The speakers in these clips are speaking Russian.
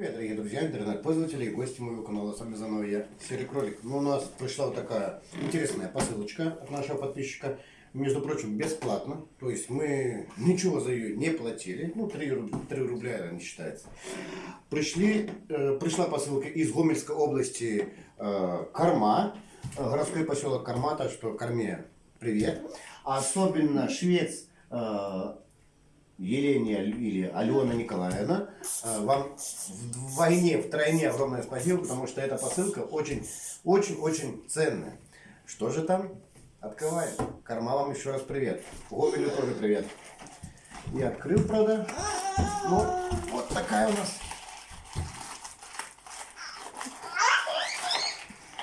Привет, дорогие друзья, интернет-пользователи и гости моего канала. С вами заново я, Серый Кролик. Ну, у нас пришла вот такая интересная посылочка от нашего подписчика. Между прочим, бесплатно. То есть мы ничего за ее не платили. Ну, 3, руб- 3 рубля это не считается. Пришли, э, пришла посылка из Гомельской области э, Корма. э, городской поселок Корма, так что Корме привет. Особенно швец э, Елене или Алена Николаевна, э, вам в войне втройне огромное спасибо, потому что эта посылка очень, очень, очень ценная. Что же там? Открываем. Корма вам еще раз привет. Гомелю тоже привет. Не открыл, правда. Ну, вот такая у нас.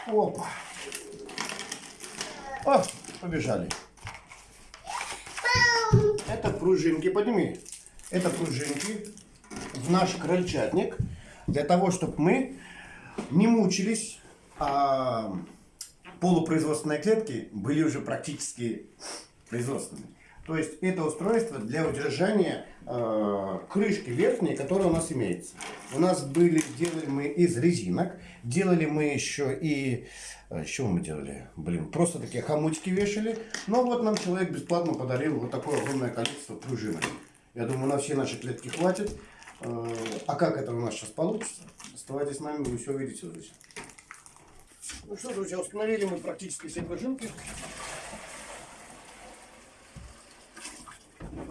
Опа. О, побежали. Это пружинки, подними. Это пружинки в наш крольчатник для того, чтобы мы не мучились, а полупроизводственные клетки были уже практически производственными. То есть это устройство для удержания э, крышки верхней, которая у нас имеется. У нас были, делали мы из резинок, делали мы еще и, с чего мы делали? Блин, просто такие хомутики вешали. Но вот нам человек бесплатно подарил вот такое огромное количество пружинок. Я думаю, на все наши клетки хватит. Э, а как это у нас сейчас получится? Оставайтесь с нами, вы все увидите. Ну что, друзья, установили мы практически все пружинки.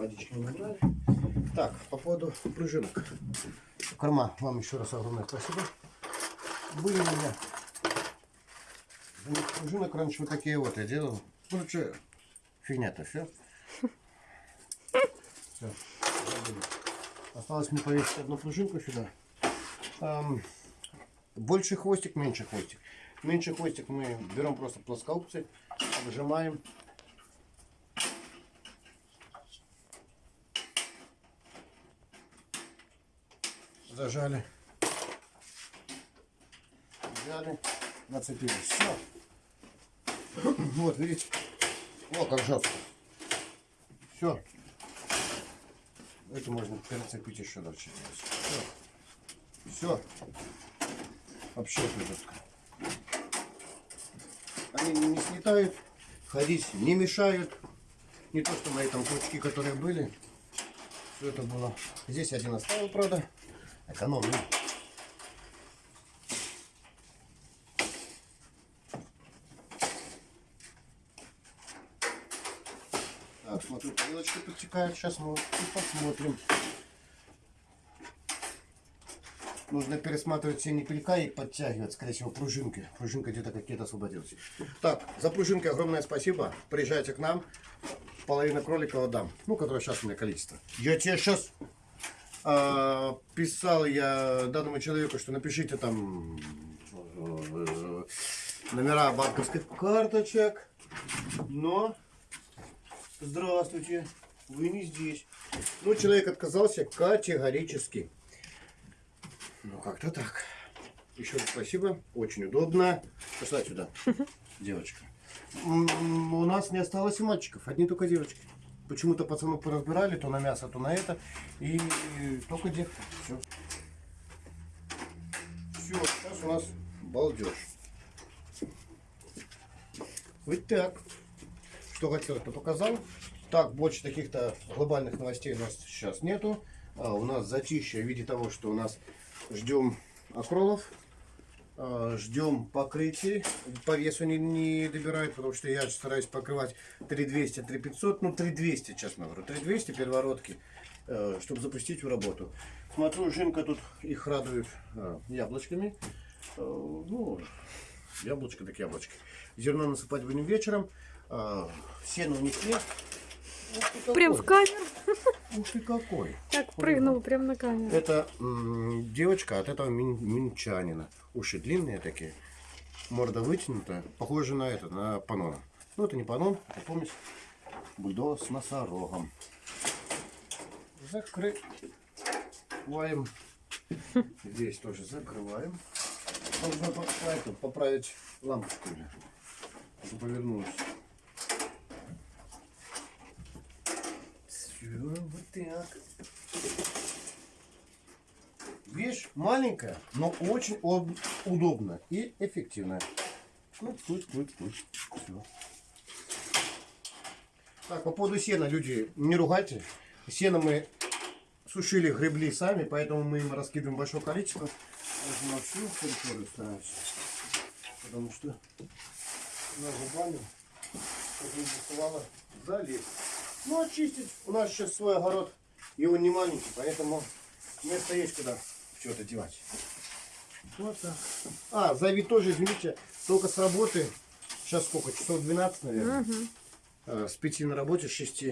Водички не. Так, по поводу пружинок. Корма, вам еще раз огромное спасибо. Были у меня пружинок раньше вот такие вот я делал. Ну что, фигня-то все. Все. Осталось мне повесить одну пружинку сюда. Ам, больше хвостик, меньше хвостик. Меньше хвостик мы берем просто плоскоупцы, обжимаем. Зажали. Взяли, нацепили. Все. Вот, видите? О, как жестко. Все. Это можно перецепить еще дальше. Все. Все. Вообще жестко. Они не слетают, ходить не мешают. Не то, что мои там пучки, которые были. Все это было. Здесь один оставил, правда. Экономный. Так, смотрю, тарелочка подтекает. Сейчас мы и посмотрим. Нужно пересматривать все непелька и подтягивать, скорее всего, пружинки. Пружинка где-то какие-то освободилась. Так, за пружинки огромное спасибо. Приезжайте к нам. Половина кролика отдам. Ну, которое сейчас у меня количество. Я тебе сейчас писал я данному человеку, что напишите там э, номера банковских карточек. Но, здравствуйте, вы не здесь. Ну, человек отказался категорически. Ну, как-то так. Еще раз спасибо, очень удобно. Пошла сюда, девочка. У нас не осталось мальчиков, одни только девочки. Почему-то пацанов поразбирали, то на мясо, то на это. И только девки. Все. Все, сейчас у нас балдеж. Вот так. Что хотел, то показал. Так, больше каких-то глобальных новостей у нас сейчас нету. А, у нас затишье в виде того, что у нас ждем акролов. А, Ждем покрытий. По весу не, не добирают, потому что я стараюсь покрывать 3200, 3500, ну 3200, честно говорю. 3200 первородки, э, чтобы запустить в работу. Смотрю, Жинка тут их радует э, яблочками. Э, Ну, яблочко так яблочко. Зерно насыпать будем вечером. Сено у. Прям в камеру. Ух ты какой. Так прыгнул прям на камеру. Это девочка от этого мин- минчанина. Уши длинные такие, морда вытянутая, похоже на это, на панона. Ну, это не панон, это помесь бульдога с носорогом. Закрываем. Здесь тоже закрываем. Нужно поправить лампочку. Повернулась. Все, вот так. Вещь маленькая, но очень об- удобная и эффективная. Куть, куть, куть, куть. Всё. Так, по поводу сена, люди, не ругайте. Сено мы сушили, гребли сами, поэтому мы им раскидываем большое количество. Даже на всю территорию стараемся. Потому что на зубами, чтобы не буквально залезть. Ну, очистить. У нас сейчас свой огород, и он не маленький, поэтому место есть куда это девать. Вот так. А, Зави тоже, извините, только с работы. Сейчас сколько? Часов 12, наверное. Э, С 5 на работе, с 6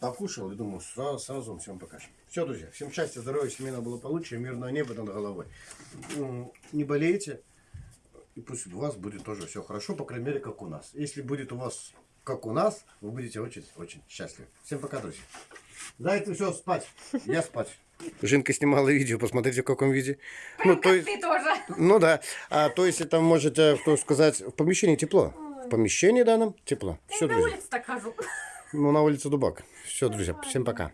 покушал и думаю, сразу, сразу всем покажем. Все, друзья, всем счастья, здоровья, семейного благополучия, мирного неба над головой. Не болейте, и пусть у вас будет тоже все хорошо, по крайней мере, как у нас. Если будет у вас как у нас, вы будете очень-очень счастливы. Всем пока, друзья. Дайте все спать. Я спать. Жинка снимала видео, посмотрите в каком виде. Ну, то есть, Ты тоже. ну да. А, то есть это можете, что сказать, в помещении тепло. В помещении данном тепло. Все, На улице так хожу. Ну, на улице Дубак. Все, друзья, всем пока.